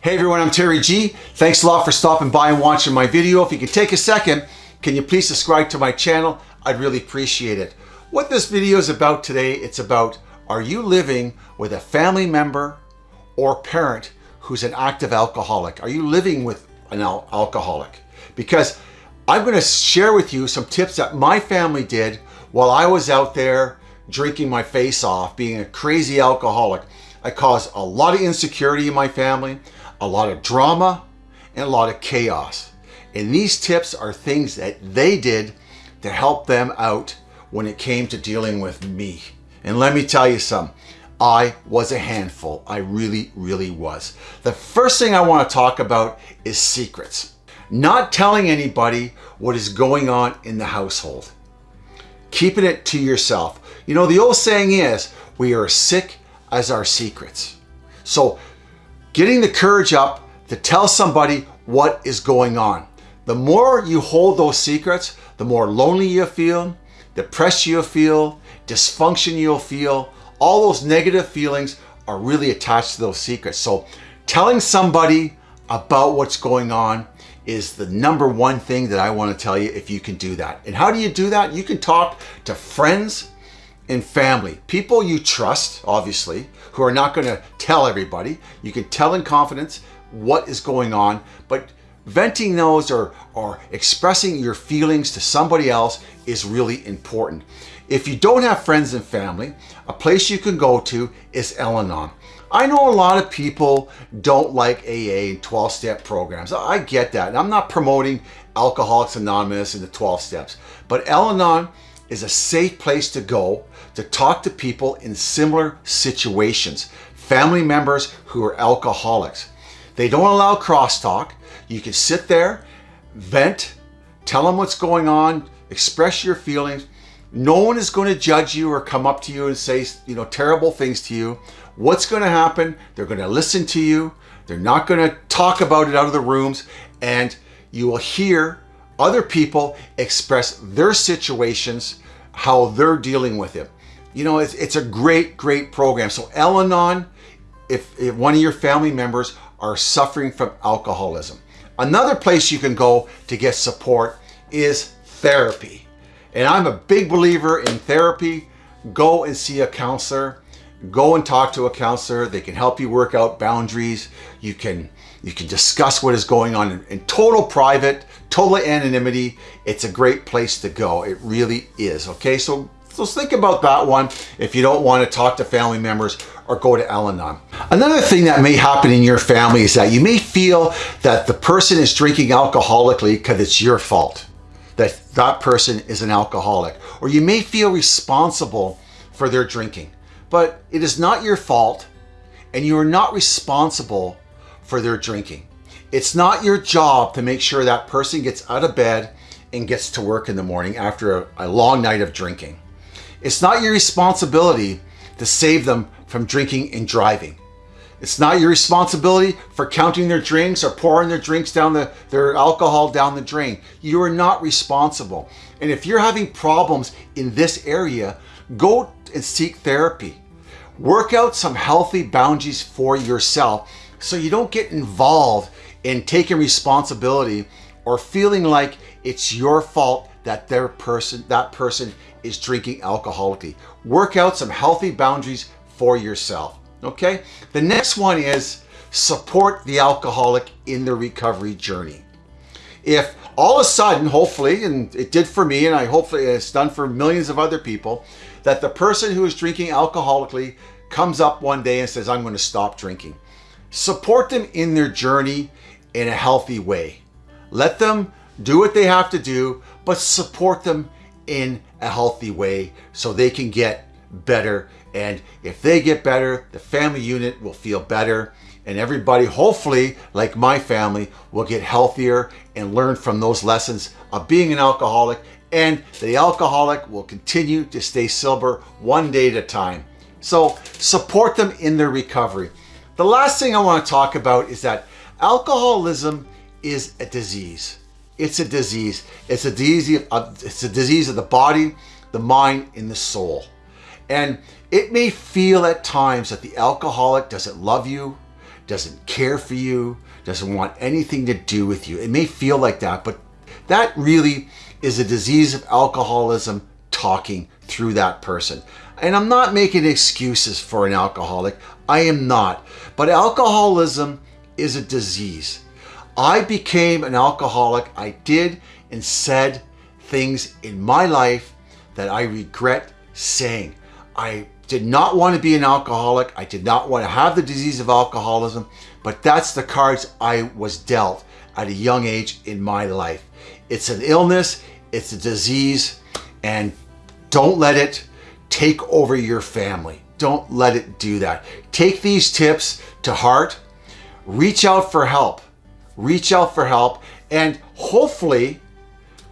Hey everyone, I'm Terry G. Thanks a lot for stopping by and watching my video. If you could take a second, can you please subscribe to my channel? I'd really appreciate it. What this video is about today, it's about are you living with a family member or parent who's an active alcoholic? Are you living with an al alcoholic? Because I'm going to share with you some tips that my family did while I was out there drinking my face off, being a crazy alcoholic. I caused a lot of insecurity in my family, a lot of drama, and a lot of chaos. And these tips are things that they did to help them out when it came to dealing with me. And let me tell you some, I was a handful. I really, really was. The first thing I want to talk about is secrets. Not telling anybody what is going on in the household. Keeping it to yourself. You know, the old saying is, we are as sick as our secrets. So getting the courage up to tell somebody what is going on. The more you hold those secrets, the more lonely you feel, depressed you'll feel, dysfunction you'll feel, all those negative feelings are really attached to those secrets. So telling somebody about what's going on is the number one thing that I want to tell you if you can do that. And how do you do that? You can talk to friends and family, people you trust, obviously, who are not going to tell everybody. You can tell in confidence what is going on, but venting those or, or expressing your feelings to somebody else is really important. If you don't have friends and family, a place you can go to is Al-Anon. I know a lot of people don't like AA and 12-step programs. I get that. And I'm not promoting Alcoholics Anonymous and the 12 steps. But Al-Anon is a safe place to go to talk to people in similar situations. Family members who are alcoholics. They don't allow crosstalk. You can sit there, vent, tell them what's going on, express your feelings. No one is going to judge you or come up to you and say, you know, terrible things to you. What's going to happen? They're going to listen to you. They're not going to talk about it out of the rooms. And you will hear other people express their situations, how they're dealing with it. You know, it's, it's a great, great program. So Al-Anon, if, if one of your family members are suffering from alcoholism. Another place you can go to get support is therapy. And I'm a big believer in therapy. Go and see a counselor. Go and talk to a counselor. They can help you work out boundaries. You can you can discuss what is going on in, in total private, total anonymity. It's a great place to go. It really is. Okay, so so think about that one if you don't want to talk to family members or go to Al-Anon. Another thing that may happen in your family is that you may feel that the person is drinking alcoholically because it's your fault that that person is an alcoholic, or you may feel responsible for their drinking, but it is not your fault and you are not responsible for their drinking. It's not your job to make sure that person gets out of bed and gets to work in the morning after a, a long night of drinking. It's not your responsibility to save them from drinking and driving. It's not your responsibility for counting their drinks or pouring their drinks down the, their alcohol down the drain. You are not responsible. And if you're having problems in this area, go and seek therapy. Work out some healthy boundaries for yourself so you don't get involved in taking responsibility or feeling like it's your fault that their person that person is drinking alcoholically. Work out some healthy boundaries for yourself. Okay, the next one is support the alcoholic in the recovery journey. If all of a sudden, hopefully, and it did for me, and I hopefully it's done for millions of other people, that the person who is drinking alcoholically comes up one day and says, I'm going to stop drinking. Support them in their journey in a healthy way. Let them do what they have to do, but support them in a healthy way so they can get better. And if they get better, the family unit will feel better and everybody, hopefully, like my family, will get healthier and learn from those lessons of being an alcoholic and the alcoholic will continue to stay sober one day at a time. So support them in their recovery. The last thing I want to talk about is that alcoholism is a disease. It's a disease. It's a disease of, it's a disease of the body, the mind, and the soul. And it may feel at times that the alcoholic doesn't love you, doesn't care for you, doesn't want anything to do with you. It may feel like that, but that really is a disease of alcoholism talking through that person. And I'm not making excuses for an alcoholic. I am not. But alcoholism is a disease. I became an alcoholic. I did and said things in my life that I regret saying. I did not want to be an alcoholic. I did not want to have the disease of alcoholism, but that's the cards I was dealt at a young age in my life. It's an illness, it's a disease, and don't let it take over your family. Don't let it do that. Take these tips to heart. Reach out for help. Reach out for help. And hopefully,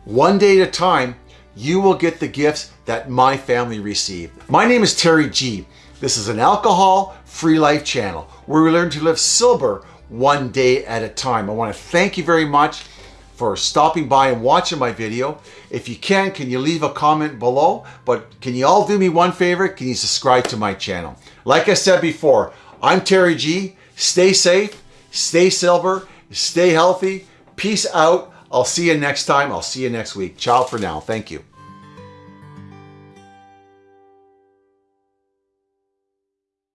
one day at a time, you will get the gifts that my family received. My name is Terry G. This is an alcohol-free life channel where we learn to live sober one day at a time. I want to thank you very much for stopping by and watching my video. If you can, can you leave a comment below? But can you all do me one favor? Can you subscribe to my channel? Like I said before, I'm Terry G. Stay safe, stay silver, stay healthy. Peace out. I'll see you next time. I'll see you next week. Ciao for now. Thank you.